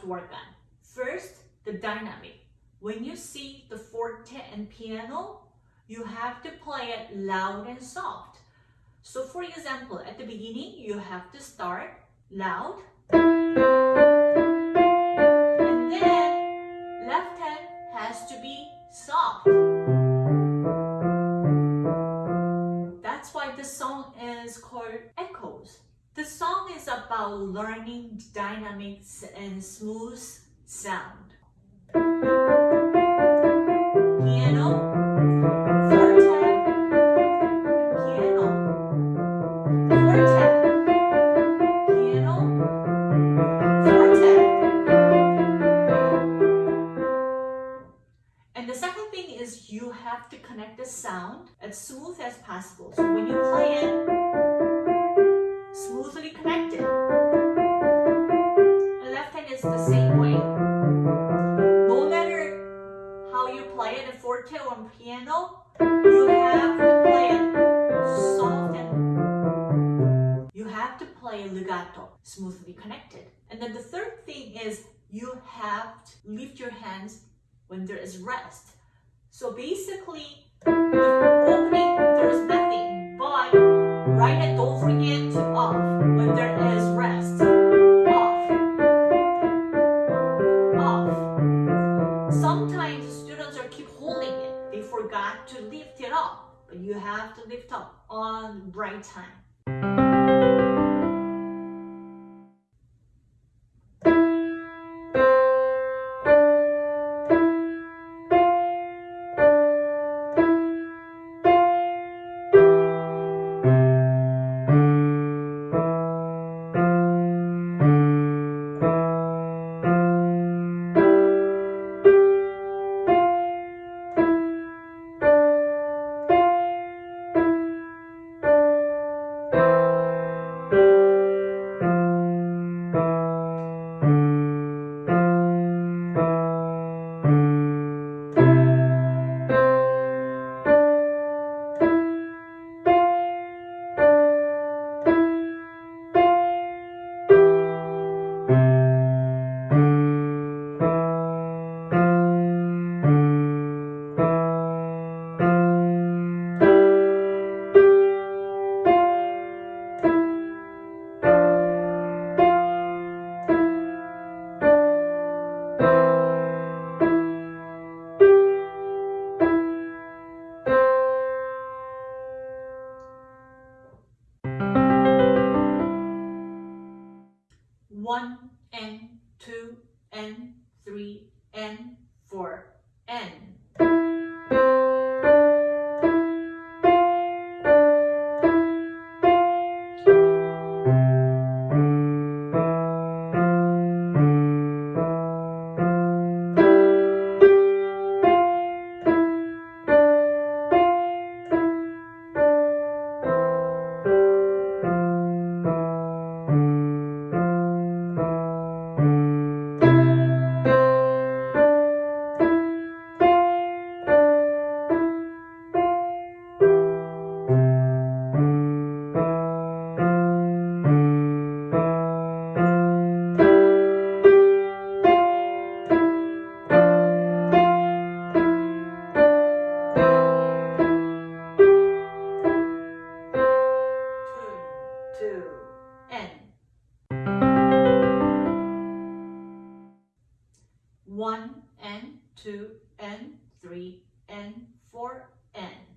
to work on. First, the dynamic. When you see the forte and piano, you have to play it loud and soft. So for example, at the beginning, you have to start loud. And then left hand has to be soft. That's why the song is called. The song is about learning dynamics and smooth sound. Piano, forte, piano, forte, piano, forte. And the second thing is you have to connect the sound as smooth as possible. So when you play it, connected. And left hand is the same way. No matter how you play it, the forte or piano, you have to play it soft and you have to play legato, smoothly connected. And then the third thing is you have to lift your hands when there is rest. So basically, the opening, there is nothing, but right hand, you have to lift up on right time. One and two and three and four and. And three and four and.